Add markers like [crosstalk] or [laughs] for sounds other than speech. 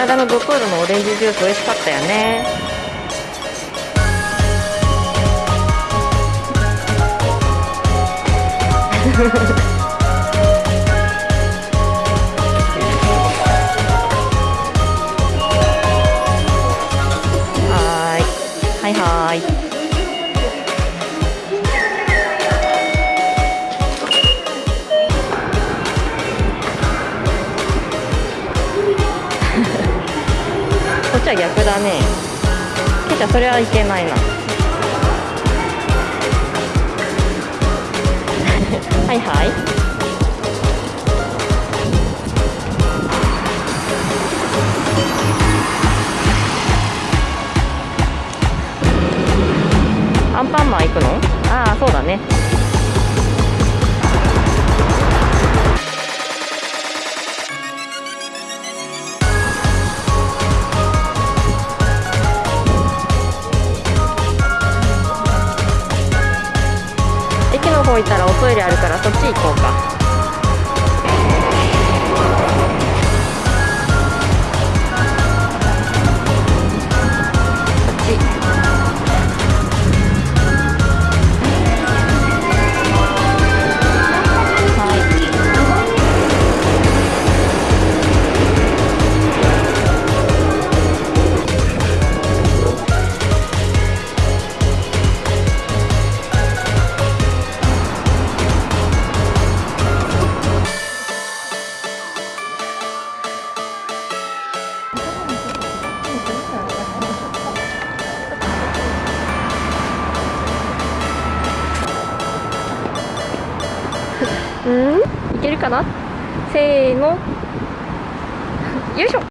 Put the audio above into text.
間のドトールのオレンジジュース美味しかったよね。は [laughs] ちは逆だね。ケイちゃんそれはいけないな。[laughs] はいはい。アンパンマン行くの？ああそうだね。方行ったらおトイレあるからそっち行こうか。うん？いけるかな？せーの。よいしょ。